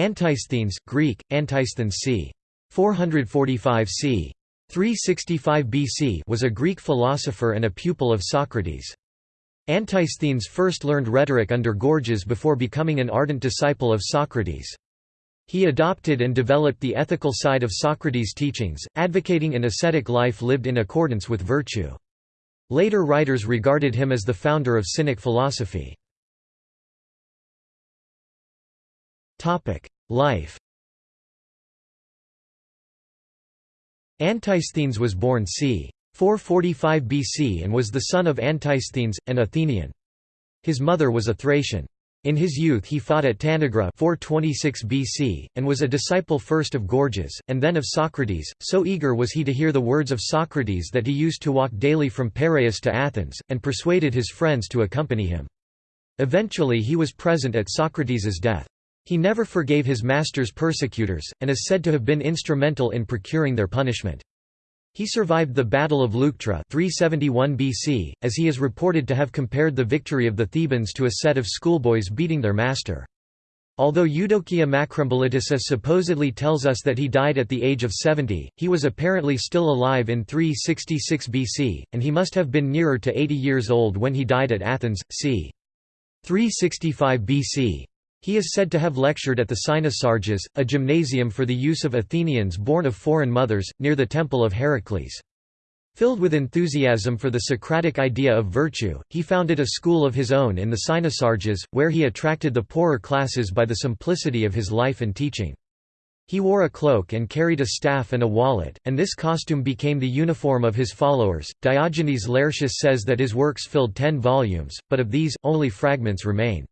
Antisthenes, Greek, Antisthenes c. 445 c. 365 BC was a Greek philosopher and a pupil of Socrates. Antisthenes first learned rhetoric under Gorgias before becoming an ardent disciple of Socrates. He adopted and developed the ethical side of Socrates' teachings, advocating an ascetic life lived in accordance with virtue. Later writers regarded him as the founder of Cynic philosophy. Life Antisthenes was born c. 445 BC and was the son of Antisthenes, an Athenian. His mother was a Thracian. In his youth he fought at Tanagra 426 BC, and was a disciple first of Gorgias, and then of Socrates, so eager was he to hear the words of Socrates that he used to walk daily from Piraeus to Athens, and persuaded his friends to accompany him. Eventually he was present at Socrates' death. He never forgave his master's persecutors, and is said to have been instrumental in procuring their punishment. He survived the Battle of Leuctra 371 BC, as he is reported to have compared the victory of the Thebans to a set of schoolboys beating their master. Although Eudokia Makrembolitissa supposedly tells us that he died at the age of 70, he was apparently still alive in 366 BC, and he must have been nearer to 80 years old when he died at Athens, c. 365 BC. He is said to have lectured at the Cynosarges, a gymnasium for the use of Athenians born of foreign mothers, near the Temple of Heracles. Filled with enthusiasm for the Socratic idea of virtue, he founded a school of his own in the Cynosarges, where he attracted the poorer classes by the simplicity of his life and teaching. He wore a cloak and carried a staff and a wallet, and this costume became the uniform of his followers. Diogenes Laertius says that his works filled ten volumes, but of these, only fragments remain.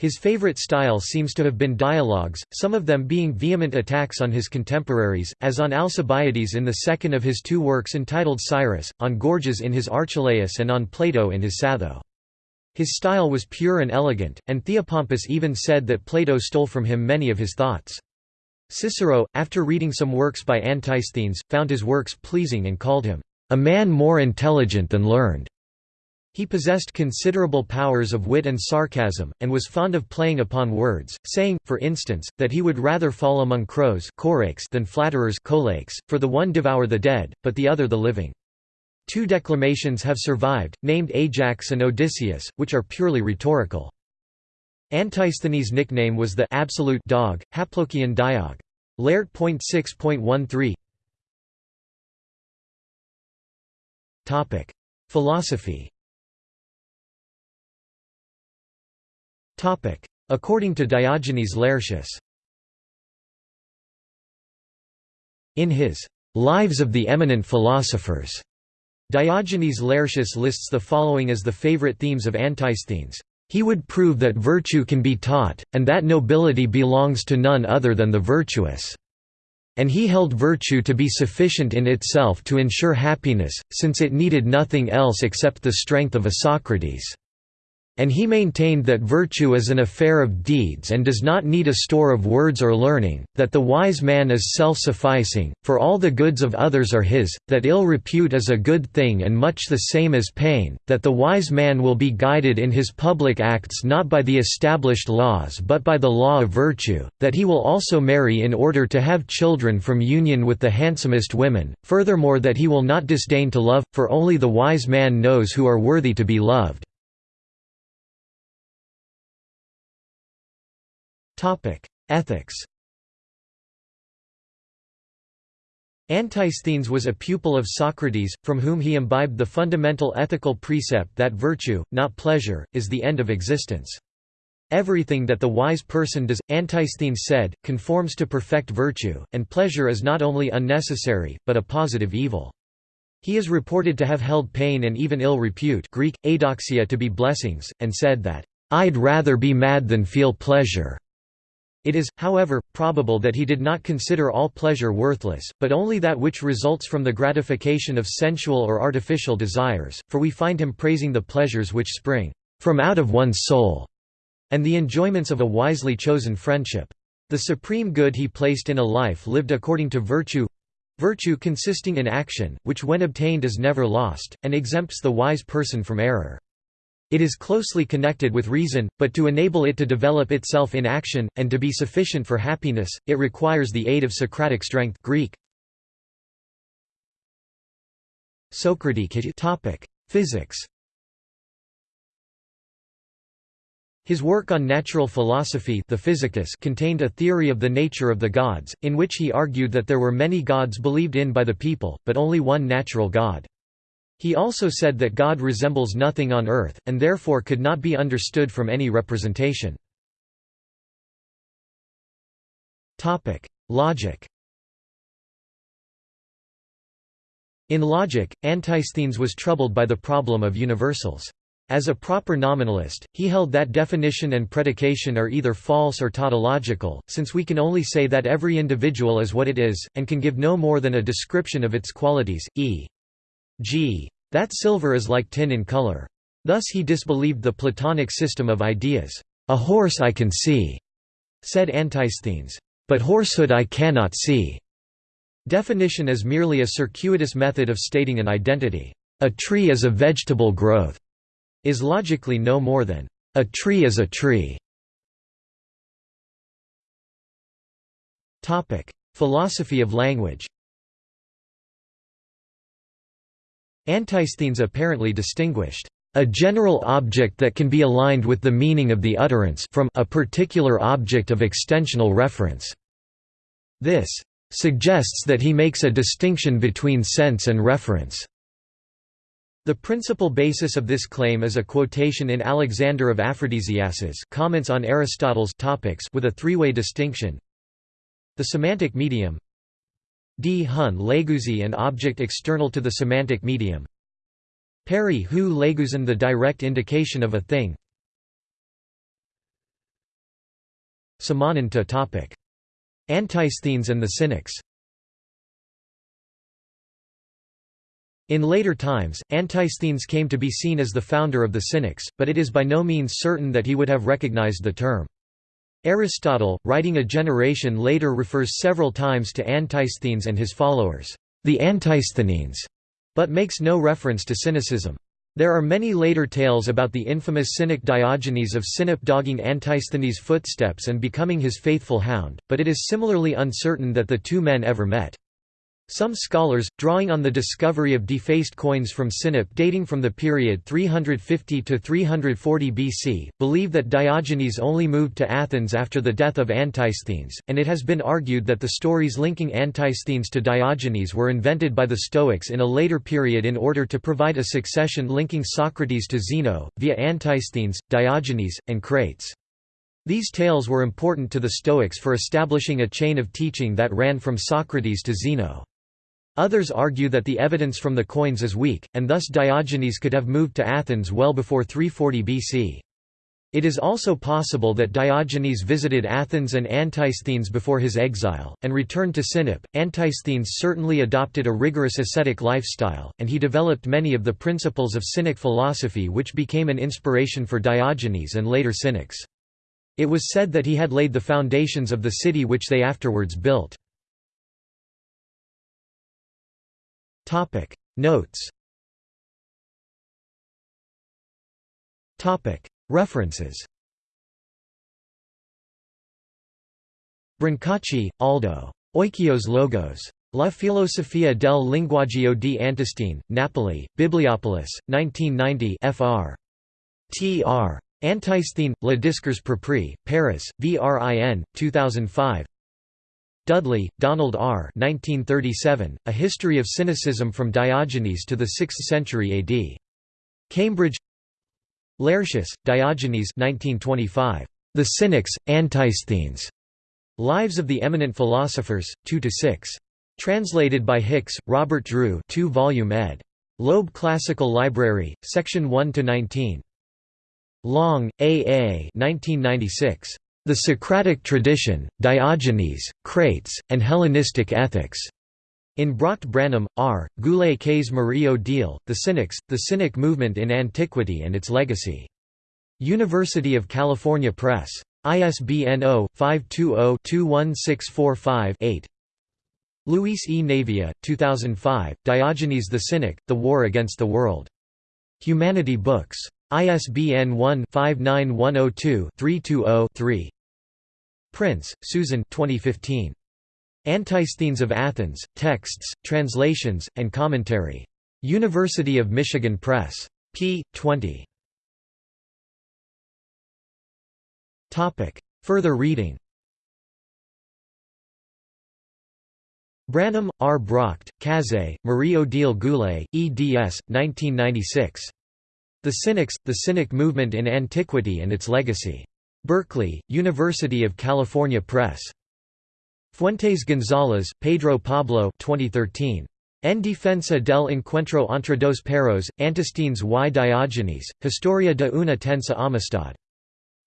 His favorite style seems to have been dialogues, some of them being vehement attacks on his contemporaries, as on Alcibiades in the second of his two works entitled Cyrus, on Gorgias in his Archelaus and on Plato in his Satho. His style was pure and elegant, and Theopompus even said that Plato stole from him many of his thoughts. Cicero, after reading some works by Antisthenes, found his works pleasing and called him, "...a man more intelligent than learned." He possessed considerable powers of wit and sarcasm, and was fond of playing upon words, saying, for instance, that he would rather fall among crows than flatterers for the one devour the dead, but the other the living. Two declamations have survived, named Ajax and Odysseus, which are purely rhetorical. Antisthenes' nickname was the absolute dog, Haplokyon diog. Laert.6.13 Philosophy According to Diogenes Laertius In his Lives of the Eminent Philosophers, Diogenes Laertius lists the following as the favorite themes of Antisthenes. He would prove that virtue can be taught, and that nobility belongs to none other than the virtuous. And he held virtue to be sufficient in itself to ensure happiness, since it needed nothing else except the strength of a Socrates. And he maintained that virtue is an affair of deeds and does not need a store of words or learning, that the wise man is self-sufficing, for all the goods of others are his, that ill repute is a good thing and much the same as pain, that the wise man will be guided in his public acts not by the established laws but by the law of virtue, that he will also marry in order to have children from union with the handsomest women, furthermore that he will not disdain to love, for only the wise man knows who are worthy to be loved. Ethics Antisthenes was a pupil of Socrates, from whom he imbibed the fundamental ethical precept that virtue, not pleasure, is the end of existence. Everything that the wise person does, Antisthenes said, conforms to perfect virtue, and pleasure is not only unnecessary, but a positive evil. He is reported to have held pain and even ill repute Greek, adoxia to be blessings, and said that, "'I'd rather be mad than feel pleasure' It is, however, probable that he did not consider all pleasure worthless, but only that which results from the gratification of sensual or artificial desires, for we find him praising the pleasures which spring from out of one's soul, and the enjoyments of a wisely chosen friendship. The supreme good he placed in a life lived according to virtue virtue consisting in action, which when obtained is never lost, and exempts the wise person from error. It is closely connected with reason, but to enable it to develop itself in action, and to be sufficient for happiness, it requires the aid of Socratic strength Greek. Physics His work on natural philosophy the Physicus contained a theory of the nature of the gods, in which he argued that there were many gods believed in by the people, but only one natural god. He also said that God resembles nothing on earth, and therefore could not be understood from any representation. Logic In logic, Antisthenes was troubled by the problem of universals. As a proper nominalist, he held that definition and predication are either false or tautological, since we can only say that every individual is what it is, and can give no more than a description of its qualities, e. G. That silver is like tin in color. Thus he disbelieved the Platonic system of ideas. A horse I can see, said Antisthenes, but horsehood I cannot see. Definition is merely a circuitous method of stating an identity. A tree is a vegetable growth, is logically no more than a tree is a tree. Philosophy of language Antisthenes apparently distinguished a general object that can be aligned with the meaning of the utterance from a particular object of extensional reference. This suggests that he makes a distinction between sense and reference. The principal basis of this claim is a quotation in Alexander of Aphrodisias's comments on Aristotle's topics with a three-way distinction. The semantic medium D. Hun Leguzi an object external to the semantic medium Peri hu leguzan the direct indication of a thing Samananta topic. Antisthenes and the Cynics In later times, Antisthenes came to be seen as the founder of the Cynics, but it is by no means certain that he would have recognized the term. Aristotle, writing a generation later refers several times to Antisthenes and his followers, the Antisthenes, but makes no reference to cynicism. There are many later tales about the infamous cynic Diogenes of Sinope dogging Antisthenes' footsteps and becoming his faithful hound, but it is similarly uncertain that the two men ever met. Some scholars, drawing on the discovery of defaced coins from Sinope dating from the period 350 to 340 BC, believe that Diogenes only moved to Athens after the death of Antisthenes, and it has been argued that the stories linking Antisthenes to Diogenes were invented by the Stoics in a later period in order to provide a succession linking Socrates to Zeno, via Antisthenes, Diogenes, and Crates. These tales were important to the Stoics for establishing a chain of teaching that ran from Socrates to Zeno. Others argue that the evidence from the coins is weak, and thus Diogenes could have moved to Athens well before 340 BC. It is also possible that Diogenes visited Athens and Antisthenes before his exile, and returned to Sinope. Antisthenes certainly adopted a rigorous ascetic lifestyle, and he developed many of the principles of Cynic philosophy which became an inspiration for Diogenes and later Cynics. It was said that he had laid the foundations of the city which they afterwards built. Topic Notes Topic References Brancacci, Aldo. Oikios Logos. La filosofia del linguaggio di Antisthenes, Napoli, Bibliopolis, 1990 fr. Tr. Antisthene, Le Discours Propri, Paris, VRIN, 2005 Dudley, Donald R. 1937, A History of Cynicism from Diogenes to the 6th Century AD. Cambridge Laertius, Diogenes 1925. The Cynics, Antisthenes. Lives of the Eminent Philosophers, 2–6. Translated by Hicks, Robert Drew 2-volume ed. Loeb Classical Library, Section 1–19. Long, A. A. 1996. The Socratic Tradition, Diogenes, Crates, and Hellenistic Ethics. In Bracht Branham, R., Goulet Cazé Marie Odile, The Cynics, The Cynic Movement in Antiquity and Its Legacy. University of California Press. ISBN 0-520-21645-8 Luis E. Navia, 2005, Diogenes the Cynic, The War Against the World. Humanity Books. ISBN 1-59102-320-3. Prince, Susan 2015. Antisthenes of Athens, Texts, Translations, and Commentary. University of Michigan Press. p. 20. Further reading Branham, R. Bracht, Cazé, Marie-Odile Goulet, eds. 1996. The Cynics, The Cynic Movement in Antiquity and Its Legacy. Berkeley, University of California Press. Fuentes González, Pedro Pablo 2013. En defensa del encuentro entre dos perros, Antisthenes y Diógenes, Historia de una tensa amistad.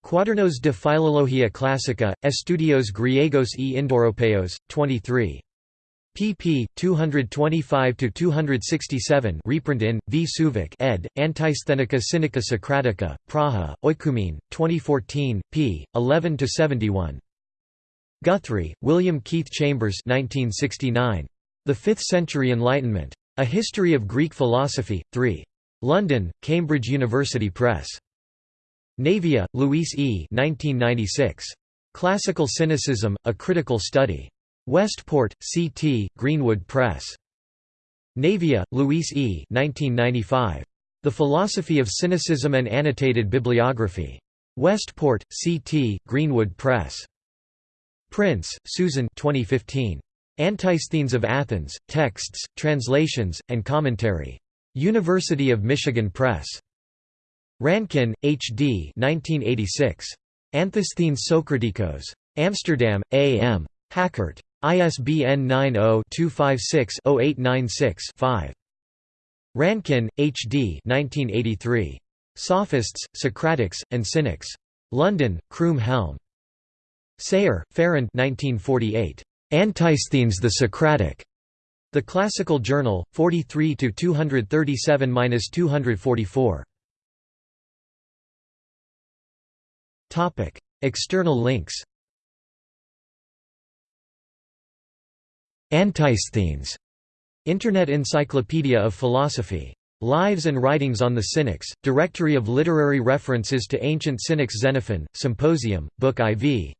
Cuadernos de Filología Clásica, Estudios Griegos y Indoeuropeos, 23 pp. 225–267 reprint in, V. Suvák ed., Antisthenica Cynica Socratica, Praha, Oikoumene, 2014, p. 11–71. Guthrie, William Keith Chambers 1969. The Fifth-Century Enlightenment. A History of Greek Philosophy, 3. London, Cambridge University Press. Navia, Luis E. 1996. Classical Cynicism, A Critical Study. Westport, C.T., Greenwood Press. Navia, Luis E. 1995. The Philosophy of Cynicism and Annotated Bibliography. Westport, C.T., Greenwood Press. Prince, Susan 2015. Antisthenes of Athens, Texts, Translations, and Commentary. University of Michigan Press. Rankin, H. D. 1986. Antisthenes Socratikos. Amsterdam, A. M. Hakkert. ISBN 90-256-0896-5. Rankin, H. D. 1983. Sophists, Socratics, and Cynics. London, Croom Helm. Sayre, Farrand 1948. Antisthenes the Socratic. The Classical Journal, 43 237–244. Topic: External links. Antisthenes. Internet Encyclopedia of Philosophy. Lives and Writings on the Cynics, Directory of Literary References to Ancient Cynics Xenophon, Symposium, Book IV